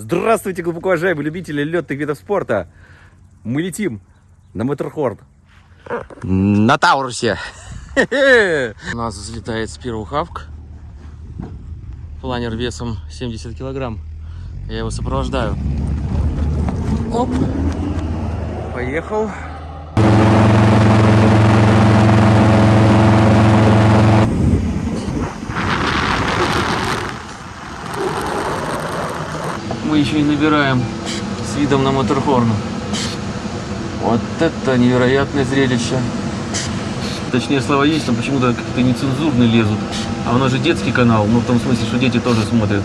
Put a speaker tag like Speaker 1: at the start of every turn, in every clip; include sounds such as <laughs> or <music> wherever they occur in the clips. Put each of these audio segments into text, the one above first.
Speaker 1: Здравствуйте, глубоко уважаемые любители летных видов спорта. Мы летим на Моторхорн. На Таурусе. <laughs> У нас взлетает Хавк. Планер весом 70 килограмм. Я его сопровождаю. Оп. Поехал. Мы еще и набираем с видом на Моторхорн. Вот это невероятное зрелище. Точнее, слова есть, но почему-то какие-то нецензурные лезут. А у нас же детский канал, ну в том смысле, что дети тоже смотрят.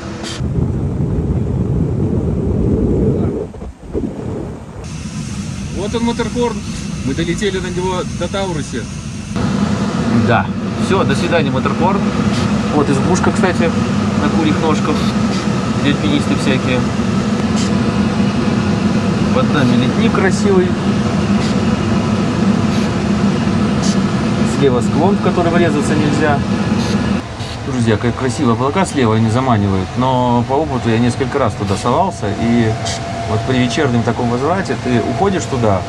Speaker 1: Вот он, Моторхорн. Мы долетели на него до Таурусе. Да. Все, до свидания, Моторхорн. Вот избушка, кстати, на курьих ножках. Где альпинисты всякие. Под нами ледник красивый. Слева склон, в который врезаться нельзя. Друзья, как красиво облака слева они заманивают. Но по опыту я несколько раз туда совался. И вот при вечернем таком возврате ты уходишь туда,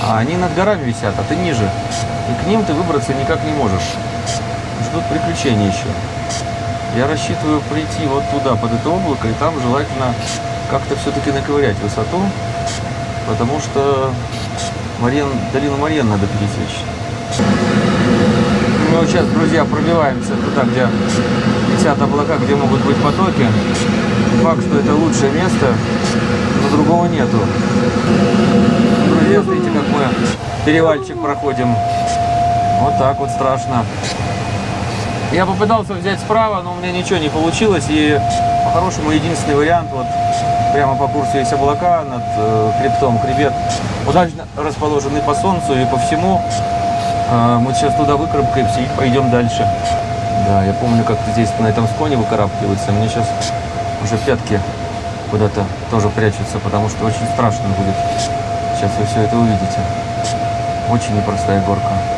Speaker 1: а они над горами висят, а ты ниже. И к ним ты выбраться никак не можешь. Ждут приключения еще. Я рассчитываю прийти вот туда, под это облако, и там желательно как-то все-таки наковырять высоту, потому что Мариен, долину Мариен надо пересечь. Мы вот сейчас, друзья, пробиваемся туда, где летят облака, где могут быть потоки. Факт, что это лучшее место, но другого нету. Друзья, смотрите, как мы перевальчик проходим. Вот так вот страшно. Я попытался взять справа, но у меня ничего не получилось. И по-хорошему единственный вариант, вот прямо по курсу есть облака над э, хребтом. Хребет удачно расположены по солнцу и по всему. Э, мы сейчас туда выкарабкаемся и пойдем дальше. Да, я помню, как здесь на этом склоне выкарабкиваются. Мне сейчас уже пятки куда-то тоже прячутся, потому что очень страшно будет. Сейчас вы все это увидите. Очень непростая горка.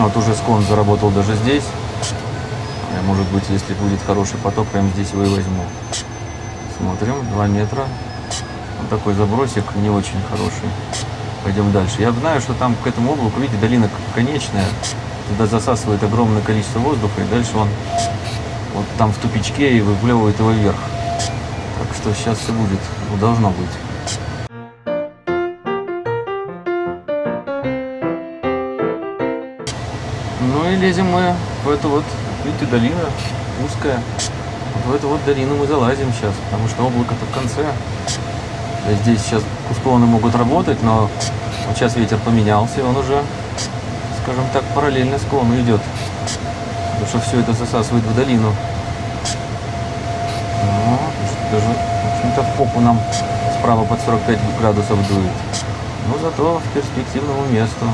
Speaker 1: Ну, вот уже склон заработал даже здесь. Я, может быть, если будет хороший поток, прямо здесь его и возьму. Смотрим, 2 метра. Вот такой забросик не очень хороший. Пойдем дальше. Я знаю, что там к этому облаку, видите, долина конечная. Туда засасывает огромное количество воздуха, и дальше он вот там в тупичке и выплевывает его вверх. Так что сейчас все будет, должно быть. Лезем мы в эту вот, видите, долина узкая. Вот в эту вот долину мы залазим сейчас, потому что облако-то в конце. Здесь сейчас склоны могут работать, но вот сейчас ветер поменялся, и он уже, скажем так, параллельно склону идет. Потому что все это засасывает в долину. Ну, даже, в общем-то, в попу нам справа под 45 градусов дует. Но зато в перспективному месту.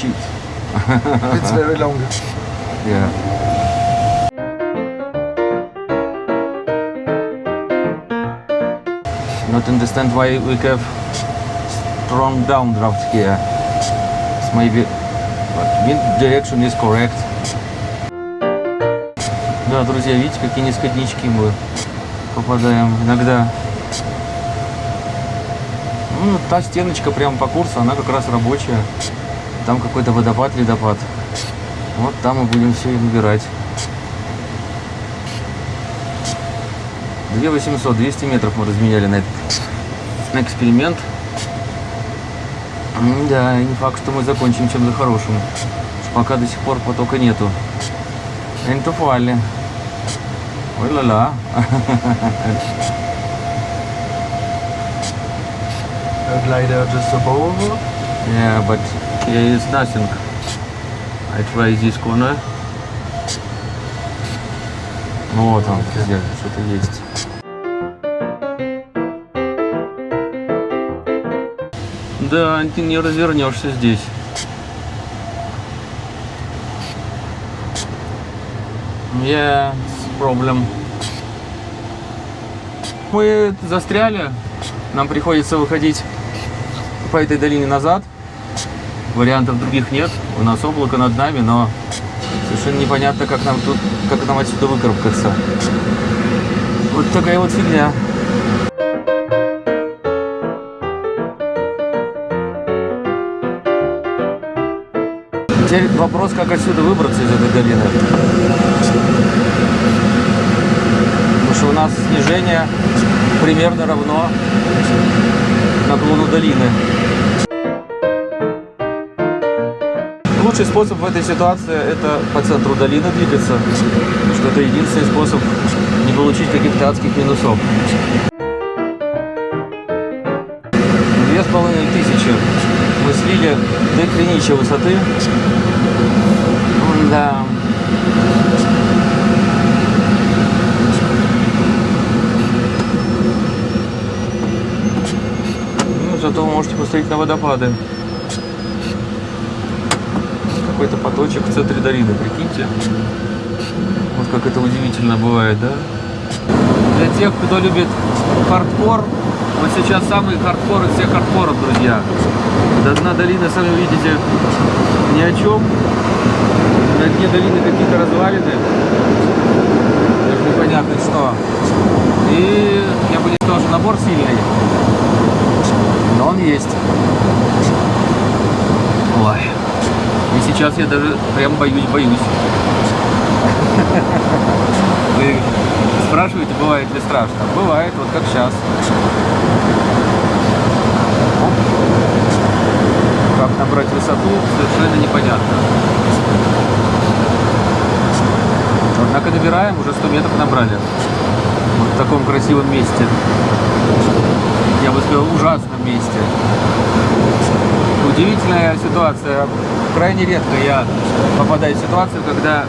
Speaker 1: Shit.
Speaker 2: It's very long.
Speaker 1: Yeah. Not understand why we have strong downdraft here. It's maybe but wind direction is correct. Да, друзья, видите, какие низкоднички мы попадаем иногда. Ну, та стеночка прямо по курсу, она как раз рабочая. Там какой-то водопад, ледопад. Вот там мы будем все и выбирать. 2800, 200 метров мы разменяли на этот на эксперимент. Да, не факт, что мы закончим чем-то хорошим. Пока до сих пор потока нету. Энтуфали. Ой ла-ла.
Speaker 2: A glider just above.
Speaker 1: Yeah, but here is nothing. I try this corner. Ну вот он, друзья, что-то есть. Да, ты не развернешься здесь. Yeah, проблем. Мы застряли. Нам приходится выходить по этой долине назад. Вариантов других нет. У нас облако над нами, но Совершенно непонятно, как нам тут, как нам отсюда выкарабкаться. Вот такая вот фигня. Теперь вопрос, как отсюда выбраться из этой долины. Потому что у нас снижение примерно равно наклону долины. Лучший способ в этой ситуации это по центру долины двигаться, потому что это единственный способ не получить каких-то адских минусов. Две с половиной тысячи мы слили до криничьей высоты. Да. Ну, зато вы можете посмотреть на водопады. Какой-то поточек в центре долины, прикиньте. Вот как это удивительно бывает, да? Для тех, кто любит хардкор, вот сейчас самый хардкор из всех хардкоров, друзья. До дна долины, сами видите, ни о чем. На дне долины какие-то развалины. Даже непонятно что. И я бы не что набор сильный. Но он есть. Сейчас я даже прям боюсь-боюсь. Вы спрашиваете, бывает ли страшно? Бывает, вот как сейчас. Как набрать высоту, совершенно непонятно. Однако набираем, уже 100 метров набрали. Вот в таком красивом месте. Я бы сказал, ужасном месте. Удивительная ситуация. Крайне редко я попадаю в ситуацию, когда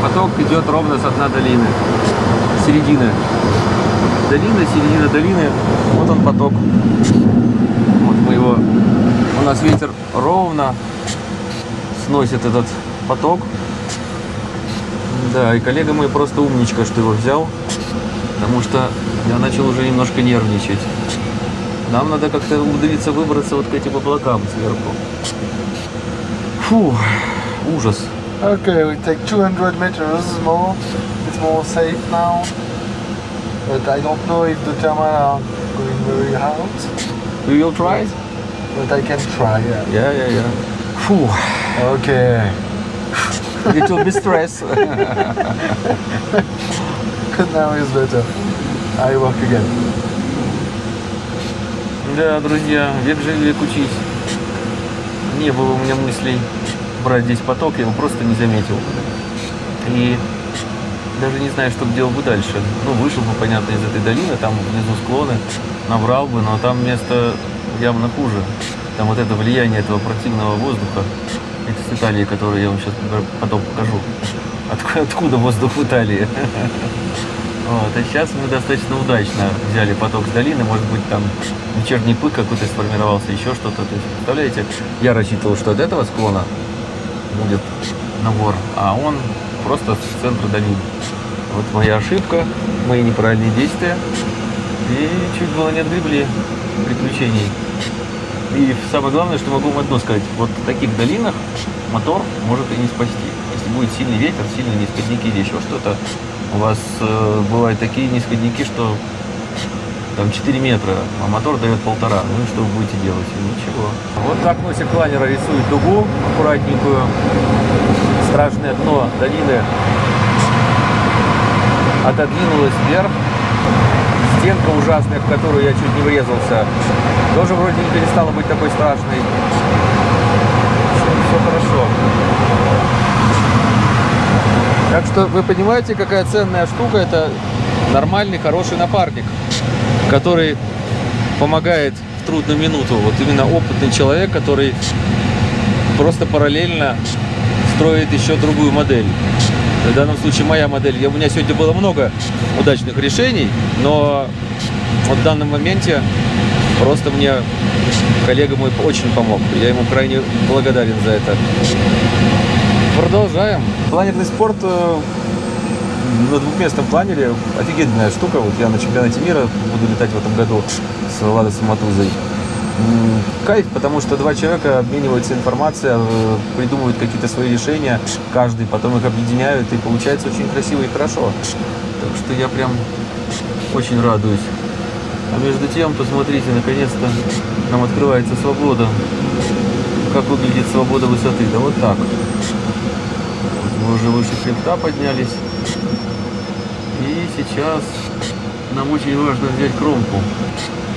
Speaker 1: поток идет ровно со дна долины. Середины. Долина, середина долины. Вот он поток. Вот мы его... У нас ветер ровно сносит этот поток. Да, и коллега мой просто умничка, что его взял. Потому что я начал уже немножко нервничать. Нам надо как-то умудриться выбраться вот к этим облакам сверху. Фу, ужас.
Speaker 2: Okay, we take 200 meters more. It's more safe now. But I don't know if the thermal are going very hard.
Speaker 1: We will try?
Speaker 2: But I can try, yeah.
Speaker 1: Yeah, yeah, yeah. Фу,
Speaker 2: Okay.
Speaker 1: little bit stress.
Speaker 2: now is better. I work again.
Speaker 1: Да, друзья, век жили, век учись. Не было у меня мыслей брать здесь поток, я его просто не заметил. И даже не знаю, что бы делал бы дальше. Ну, вышел бы, понятно, из этой долины, там внизу склоны, набрал бы, но там место явно хуже. Там вот это влияние этого противного воздуха, это с Италии, который я вам сейчас потом покажу. Откуда, откуда воздух в Италии? <laughs> Вот, а сейчас мы достаточно удачно взяли поток с долины, может быть там вечерний пык какой-то сформировался, еще что-то. То есть, представляете, я рассчитывал, что от этого склона будет набор, а он просто с центра долины. Вот моя ошибка, мои неправильные действия. И чуть было не отгребли приключений. И самое главное, что могу вам одно сказать. Вот в таких долинах мотор может и не спасти. Если будет сильный ветер, сильные нисходники или еще что-то, у вас э, бывают такие нисходники, что там 4 метра, а мотор дает полтора. Ну что вы будете делать? Ничего. Вот так носик планера рисует дугу аккуратненькую. Страшное дно долины отодвинулось вверх. Стенка ужасная, в которую я чуть не врезался, тоже вроде не перестала быть такой страшной. Все хорошо. Так что вы понимаете, какая ценная штука, это нормальный, хороший напарник, который помогает в трудную минуту. Вот именно опытный человек, который просто параллельно строит еще другую модель. В данном случае моя модель. У меня сегодня было много удачных решений, но вот в данном моменте просто мне коллега мой очень помог. Я ему крайне благодарен за это. Продолжаем. Планерный спорт э, на двухместном планере офигенная штука. Вот я на чемпионате мира буду летать в этом году с Ладой Самотузой. м, кайф, потому что два человека обмениваются информацией, э, придумывают какие-то свои решения, каждый, потом их объединяют, и получается очень красиво и хорошо. Так что я прям очень радуюсь. А между тем, посмотрите, наконец-то нам открывается свобода. Как выглядит свобода высоты? Да вот так. Мы уже выше хребта поднялись. И сейчас нам очень важно взять кромку.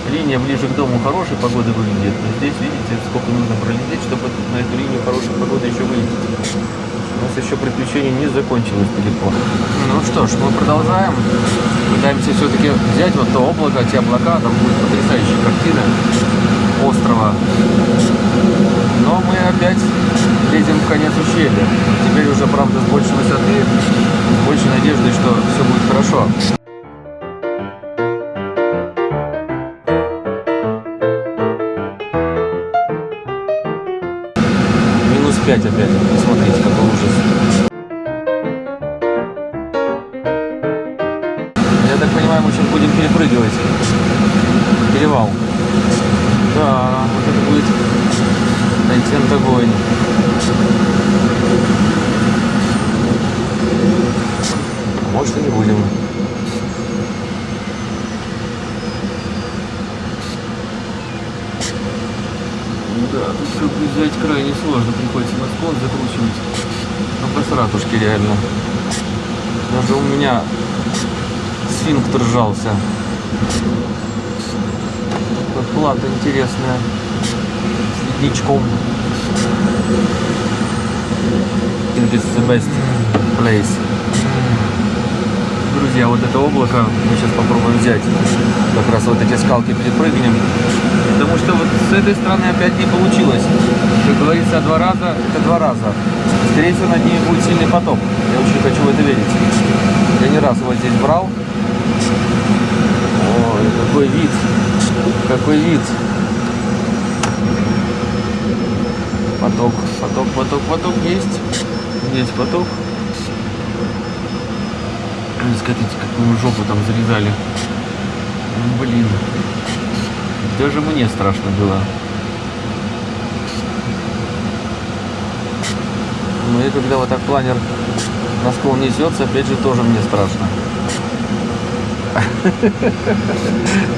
Speaker 1: Линия ближе к дому хорошей погоды выглядит, но здесь, видите, сколько нужно пролететь, чтобы на эту линию хорошей погоды еще вылететь. У нас еще приключение не закончилось далеко. Ну что ж, мы продолжаем. Пытаемся все-таки взять вот то облако, те облака, там будет потрясающая картина острова. Но мы опять лезем в конец ущелья. Теперь уже, правда, с большей высоты, с большей надеждой, что все будет хорошо. Минус 5 опять. Посмотрите, какой ужас. Я так понимаю, мы сейчас будем перепрыгивать. Перевал. Да, вот это будет контент огонь. А Может и не будем. Да, тут бы взять крайне сложно, приходится на склон закручивать. Ну, посратушки реально. Даже у меня сфинктер сжался. Тут плата интересная. С ледничком. I think it's the best place. Друзья, вот это облако мы сейчас попробуем взять. Как раз вот эти скалки перепрыгнем. Потому что вот с этой стороны опять не получилось. Как говорится, два раза это два раза. Скорее всего, над ними будет сильный потоп. Я очень хочу в это верить. Я не раз его здесь брал. Ой, какой вид. Какой вид. Поток, поток, поток, поток есть. Есть поток. Смотрите, какую жопу там зарезали. Ну, Блин. Даже мне страшно было. Ну и когда вот так планер на склон несется, опять же тоже мне страшно. <laughs>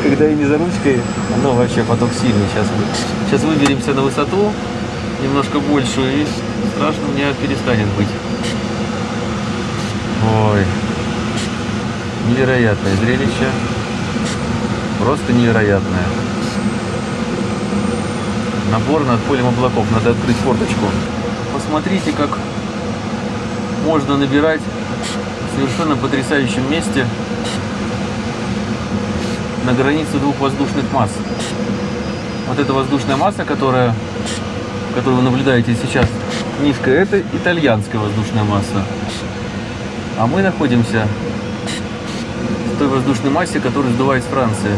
Speaker 1: Когда я не за ручкой, оно вообще поток сильный. Сейчас, сейчас выберемся на высоту, немножко большую, и страшно мне перестанет быть. Ой, невероятное зрелище. Просто невероятное. Набор над полем облаков. Надо открыть форточку. Посмотрите, как можно набирать в совершенно потрясающем месте на границе двух воздушных масс. Вот эта воздушная масса, которая, которую вы наблюдаете сейчас, низкая, это итальянская воздушная масса. А мы находимся в той воздушной массе, которую сдувает с Франции.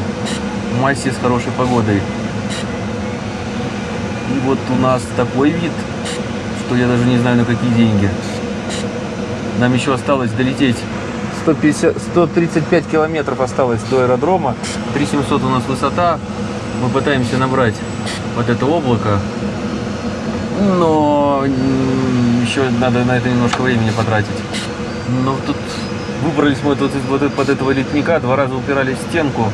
Speaker 1: В массе с хорошей погодой. И вот у нас такой вид, что я даже не знаю на какие деньги. Нам еще осталось долететь 150, 135 километров осталось до аэродрома. 3700 у нас высота. Мы пытаемся набрать вот это облако. Но еще надо на это немножко времени потратить. Но тут выбрались мы вот, вот под этого летника, два раза упирались в стенку.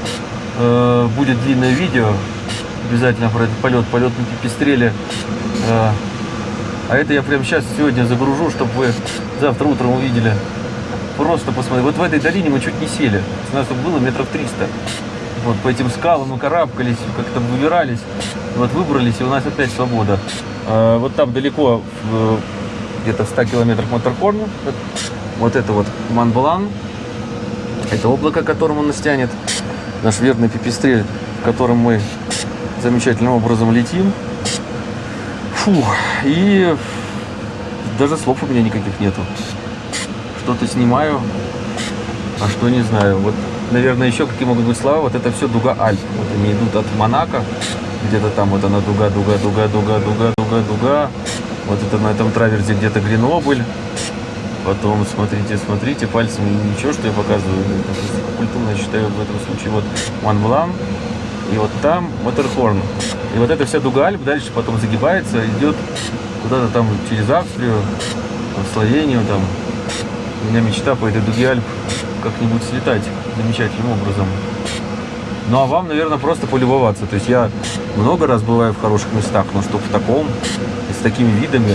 Speaker 1: Э, будет длинное видео обязательно про этот полет, на пипистреле. Э, а это я прямо сейчас сегодня загружу, чтобы вы завтра утром увидели. Просто посмотри. Вот в этой долине мы чуть не сели. У нас тут было метров 300. Вот по этим скалам мы карабкались, как-то выбирались. Вот выбрались, и у нас опять свобода. А, вот там далеко, где-то в 100 километрах Моторхорн, вот это вот Манблан. Это облако, к которому нас тянет. Наш верный пипистрель, в котором мы замечательным образом летим. Фу, и даже слов у меня никаких нету. Что-то снимаю, а что не знаю. Вот, наверное, еще какие могут быть слова. Вот это все дуга Альп. Вот они идут от Монако. Где-то там вот она дуга, дуга, дуга, дуга, дуга, дуга, дуга. Вот это на этом траверзе где-то Гренобль. Потом смотрите, смотрите, пальцем ничего, что я показываю. Это просто культурно, считаю, в этом случае. Вот Монблан. И вот там Матерхорн. И вот эта вся дуга Альп дальше потом загибается, идет куда-то там через Австрию, в Словению там. У меня мечта по этой дуге Альп как-нибудь слетать замечательным образом. Ну а вам, наверное, просто полюбоваться. То есть я много раз бываю в хороших местах, но чтобы в таком с такими видами,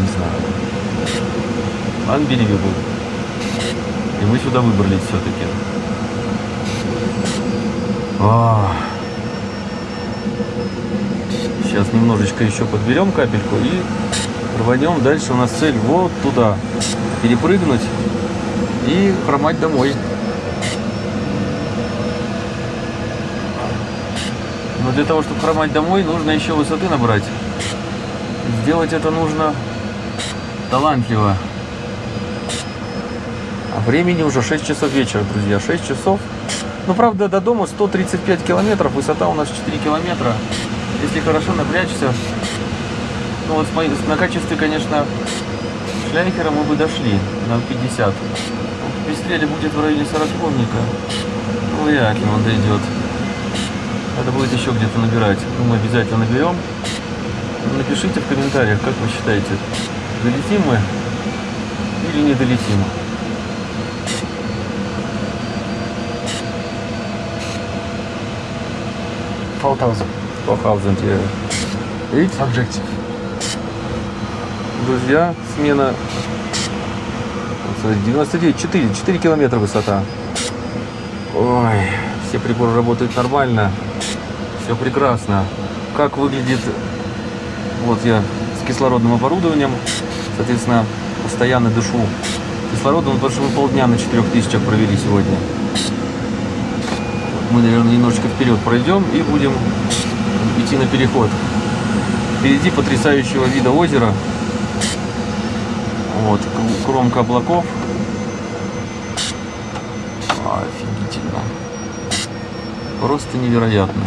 Speaker 1: не знаю. Unbelievable. И мы сюда выбрались все-таки. Сейчас немножечко еще подберем капельку и рванем. Дальше у нас цель вот туда. Перепрыгнуть и хромать домой. Для того, чтобы хромать домой, нужно еще высоты набрать. Сделать это нужно талантливо. А времени уже 6 часов вечера, друзья. 6 часов. Ну, правда, до дома 135 километров. Высота у нас 4 километра. Если хорошо напрячься, ну вот на качестве, конечно, шляйхера мы бы дошли на 50. В Пристреле будет в районе 40 конника. Ну, вряд ли он дойдет. Надо будет еще где-то набирать. Ну, мы обязательно наберем. Напишите в комментариях, как вы считаете, долетим мы или не долетим. 4000, yeah. Видите?
Speaker 2: Objective.
Speaker 1: Друзья, смена 99, 4, 4 километра высота. Ой, все приборы работают нормально. Все прекрасно. Как выглядит... Вот я с кислородным оборудованием. Соответственно, постоянно дышу кислородом, потому что мы полдня на 4000 провели сегодня. Мы, наверное, немножечко вперед пройдем и будем идти на переход. Впереди потрясающего вида озера. Вот, кромка облаков. Офигительно. Просто невероятно.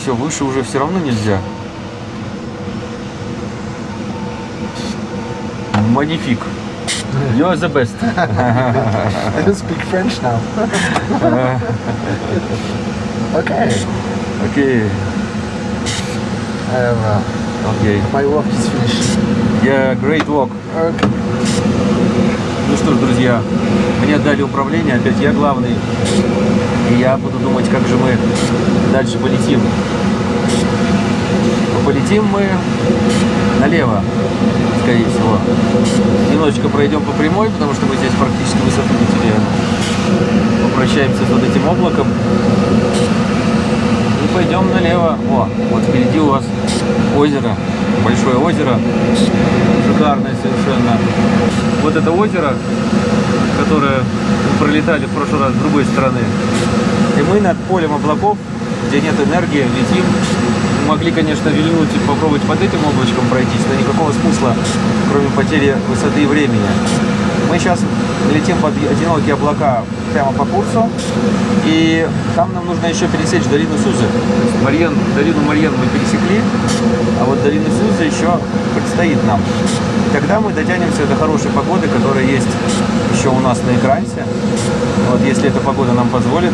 Speaker 1: Все, выше уже все равно нельзя. Магнифик. You are the best. <laughs>
Speaker 2: I don't speak French now. <laughs> okay.
Speaker 1: Окей,
Speaker 2: I have, uh,
Speaker 1: окей.
Speaker 2: my work is finished.
Speaker 1: Yeah, great walk.
Speaker 2: Okay.
Speaker 1: Ну что ж, друзья, мне отдали управление, опять я главный. И я буду думать, как же мы дальше полетим. Но полетим мы налево, скорее всего. Немножечко пройдем по прямой, потому что мы здесь практически высоту не теряем. Попрощаемся с вот этим облаком. И пойдем налево. О, вот впереди у вас озеро, большое озеро, шикарное совершенно. Вот это озеро, которое мы пролетали в прошлый раз с другой стороны. И мы над полем облаков, где нет энергии, летим. Могли, конечно, вильнуть и попробовать под этим облачком пройтись, но никакого смысла, кроме потери высоты и времени. Мы сейчас летим под одинокие облака прямо по курсу, и там нам нужно еще пересечь долину Сузы. Марьен, долину Марьен мы пересекли, а вот долину Сузы еще предстоит нам. Тогда мы дотянемся до хорошей погоды, которая есть еще у нас на экрансе. Вот если эта погода нам позволит,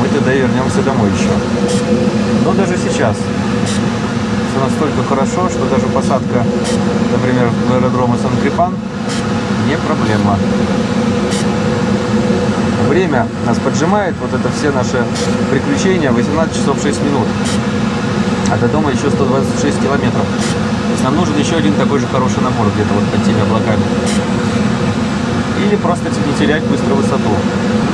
Speaker 1: мы тогда вернемся домой еще. Но даже сейчас все настолько хорошо, что даже посадка, например, в аэродрома Сан-Крипан не проблема. Время нас поджимает, вот это все наши приключения, 18 часов 6 минут. А до дома еще 126 километров. То есть нам нужен еще один такой же хороший набор где-то вот под теми облаками. Или просто не терять быстро высоту.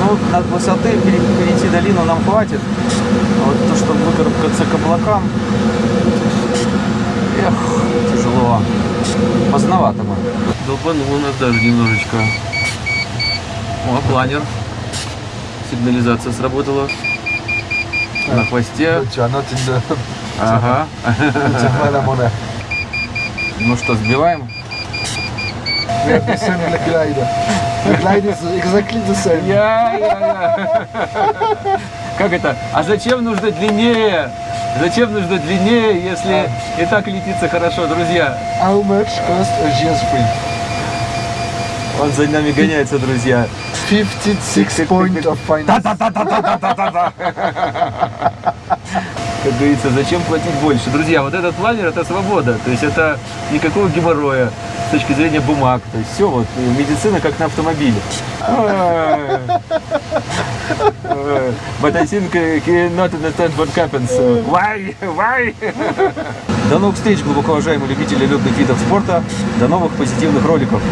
Speaker 1: Ну, над высоты пере- перейти долину нам хватит. А вот то, чтобы выкарабкаться к облакам, эх, тяжело. Поздновато мы. Долбанул у нас даже немножечко. О, планер. Сигнализация сработала. На хвосте. Ага. Ну что, сбиваем?
Speaker 2: We have the same glide. The glide is exactly the same.
Speaker 1: Я, я, я. Как это? А зачем нужно длиннее? Зачем нужно длиннее, если и так летится хорошо, друзья?
Speaker 2: How much cost a GS3?
Speaker 1: Он за нами гоняется, друзья.
Speaker 2: 56 point of finance
Speaker 1: как говорится, зачем платить больше. Друзья, вот этот планер – это свобода, то есть это никакого геморроя с точки зрения бумаг. То есть все, вот э, медицина как на автомобиле. But I think э, not understand what happens. Why? Why? До новых встреч, глубоко уважаемые любители летных видов спорта. До новых позитивных роликов.